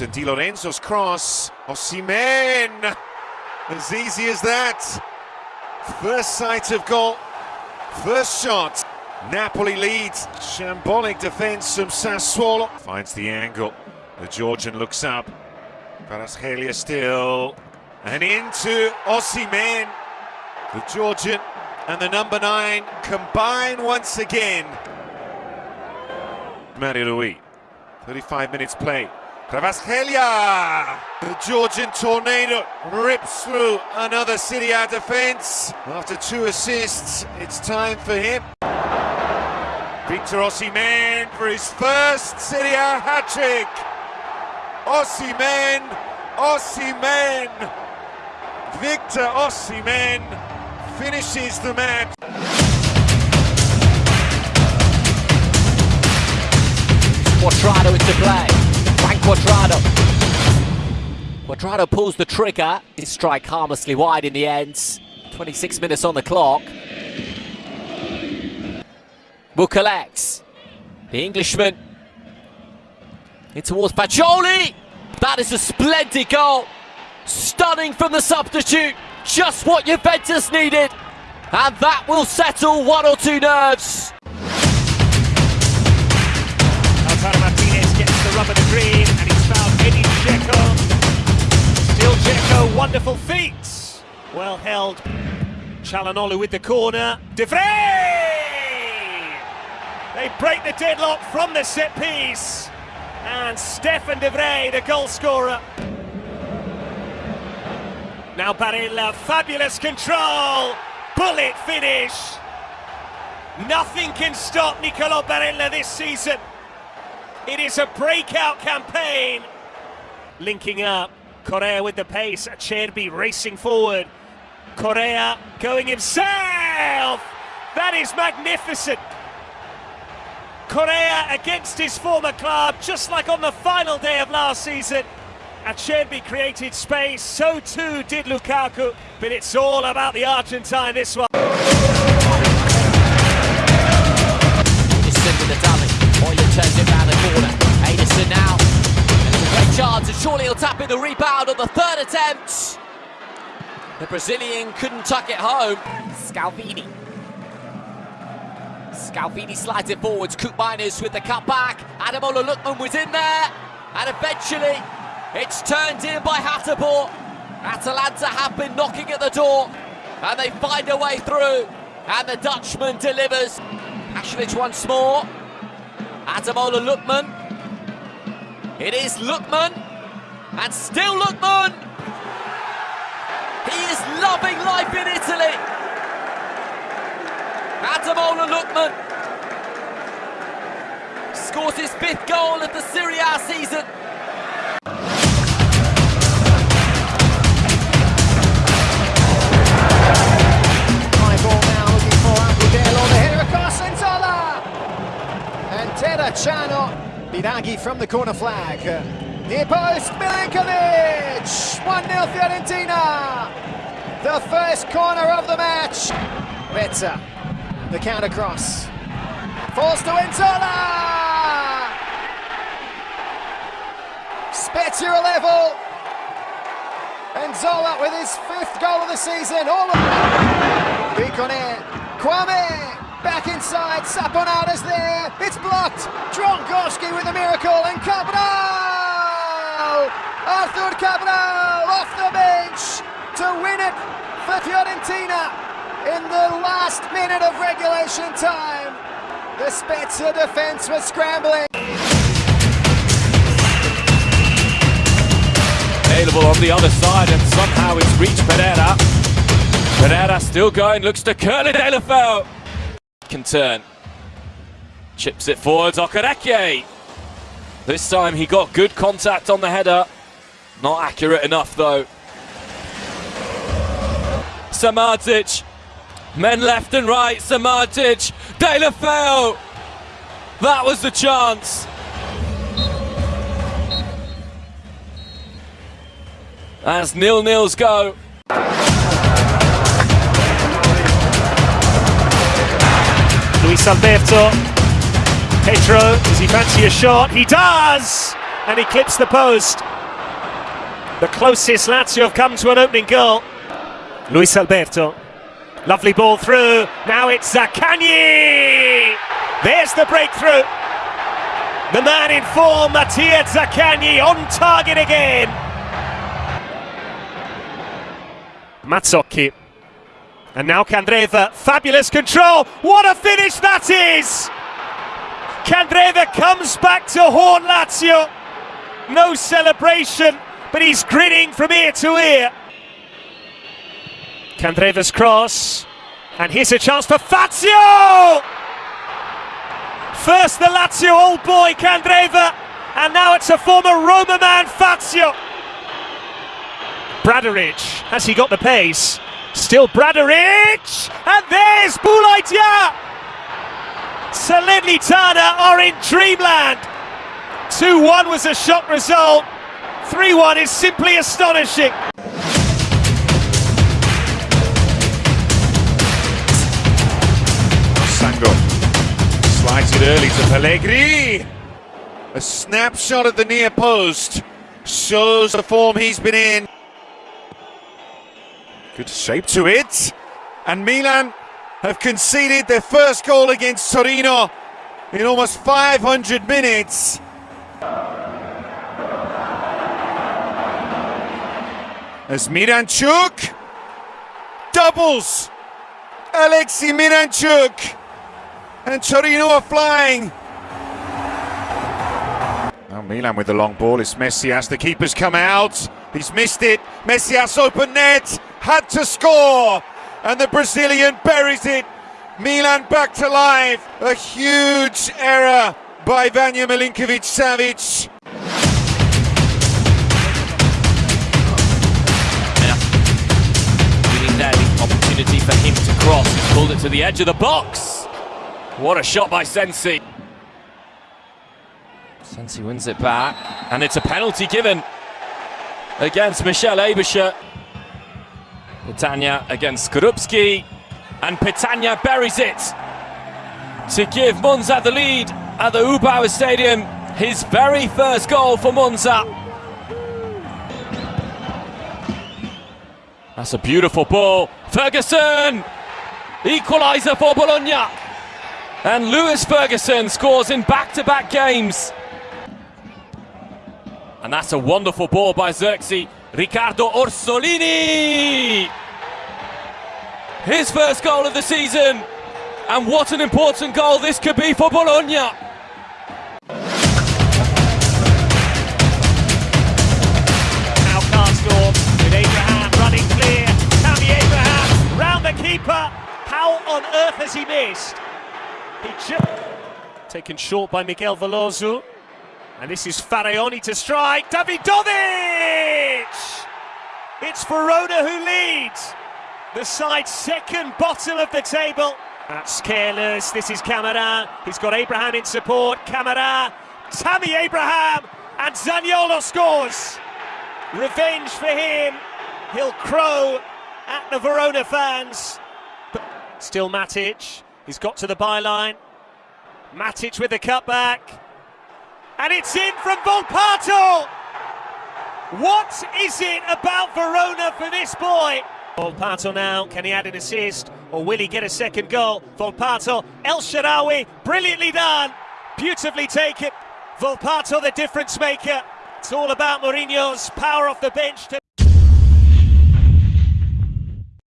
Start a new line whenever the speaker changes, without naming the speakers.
And Di Lorenzo's cross. Osimhen! As easy as that. First sight of goal. First shot. Napoli leads. Shambolic defence from Sassuolo. Finds the angle. The Georgian looks up. Kvaratskhelia still. And into Osimhen. The Georgian and the number nine combine once again. Mario Rui. 35 minutes play. Kvaratskhelia! The Georgian tornado rips through another A defence. After two assists, it's time for him. Victor Osimhen for his first A hat-trick. Osimhen, Osimhen, Victor Osimhen finishes the match.
Cuadrado into play. Frank Cuadrado. Cuadrado pulls the trigger. His strike harmlessly wide in the end. 26 minutes on the clock. Collect. The Englishman in towards Fagioli. That is a splendid goal. Stunning from the substitute. Just what Juventus needed. And that will settle one or two nerves.
Martinez gets the green and he's found Edin Dzeko. Still Dzeko, wonderful feet. Well held. Calhanoglu with the corner. De! They break the deadlock from the set piece. And Stefan De Vrij, the goal scorer. Now Barella, fabulous control. Bullet finish. Nothing can stop Nicolo Barella this season. It is a breakout campaign. Linking up, Correa with the pace, Acerbi racing forward. Correa going himself. That is magnificent. Correa against his former club, just like on the final day of last season. Acerbi created space, so too did Lukaku, but it's all about the Argentine this one.
Surely he'll tap in the rebound on the third attempt. The Brazilian couldn't tuck it home. Scalvini. Scalvini slides it forwards. Koopmeiners with the cutback. Ademola Lookman was in there. And eventually, it's turned in by Hateboer. Atalanta have been knocking at the door. And they find a way through. And the Dutchman delivers. Pasalic once more. Ademola Lookman. It is Lookman. And still Lookman. He is loving life in Italy. Ademola Lookman scores his fifth goal of the Serie A season.
Terracciano. Biraghi from the corner flag. Near post, Milenkovic. 1-0 Fiorentina. The first corner of the match. Bezza. The counter cross. Falls to Nzola. Spezia level. And Nzola with his fifth goal of the season. All Bicone, Kouamé, back inside, Saponara's there, it's blocked, Dragowski with a miracle, and Cabral! Arthur Cabral off the bench to win it for Fiorentina in the last minute of regulation time. The Spezia defence was scrambling.
available on the other side and somehow it's reached Pereyra. Pereyra still going, looks to curl it, Elefel. Can turn. Chips it forwards, Okereke. This time he got good contact on the header. Not accurate enough though. Samardzic. Men left and right, Samardzic. Deulofeu. That was the chance. As nil-nils go.
Luis Alberto. Pedro, does he fancy a shot? He does! And he clips the post. The closest Lazio have come to an opening goal. Luis Alberto. Lovely ball through. Now it's Zaccagni. There's the breakthrough. The man in form, Mattia Zaccagni, on target again. Mazzocchi. And now Candreva, fabulous control. What a finish that is! Candreva comes back to haunt Lazio. No celebration, but he's grinning from ear to ear. Candreva's cross. And here's a chance for Fazio! First the Lazio old boy Candreva, and now it's a former Roma man Fazio. Bradaric, has he got the pace? Still Bradaric, and there's Boulaye Dia! Salernitana are in dreamland. 2-1 was a shock result. 3-1 is simply astonishing.
Singo slides it early to Pellegrini. A snapshot at the near post shows the form he's been in. Good shape to it. And Milan have conceded their first goal against Torino in almost 500 minutes. As Miranchuk doubles Alexi Miranchuk and Torino are flying. Now Milan with the long ball, it's Messias, the keeper's come out, he's missed it, Messias open net, had to score, and the Brazilian buries it. Milan back to life, a huge error by Vanja Milinkovic-Savic.
Really there, the opportunity for him to cross. He's pulled it to the edge of the box. What a shot by Sensi. Sensi wins it back, and it's a penalty given against Michel Aebischer. Petagna against Skorupski, and Petagna buries it to give Monza the lead at the U-Power Stadium. His very first goal for Monza. That's a beautiful ball. Ferguson! Equaliser for Bologna. And Lewis Ferguson scores in back-to-back games. And that's a wonderful ball by Xerxes. Riccardo Orsolini! His first goal of the season. And what an important goal this could be for Bologna.
Now Karsdorp with Abraham running clear. Tammy Abraham round the keeper. How on earth has he missed? He taken short by Miguel Veloso. And this is Faraoni to strike. Dawidowicz! It's Verona who leads. The side's second bottom of the table. That's careless. This is Camara. He's got Abraham in support. Camara, Tammy Abraham, and Zaniolo scores. Revenge for him. He'll crow at the Verona fans. But still Matic. He's got to the byline. Matic with the cutback. And it's in from Volpato. What is it about Verona for this boy? Volpato now, can he add an assist or will he get a second goal? Volpato, El Shaarawy, brilliantly done, beautifully taken. Volpato, the difference maker. It's all about Mourinho's power off the bench today.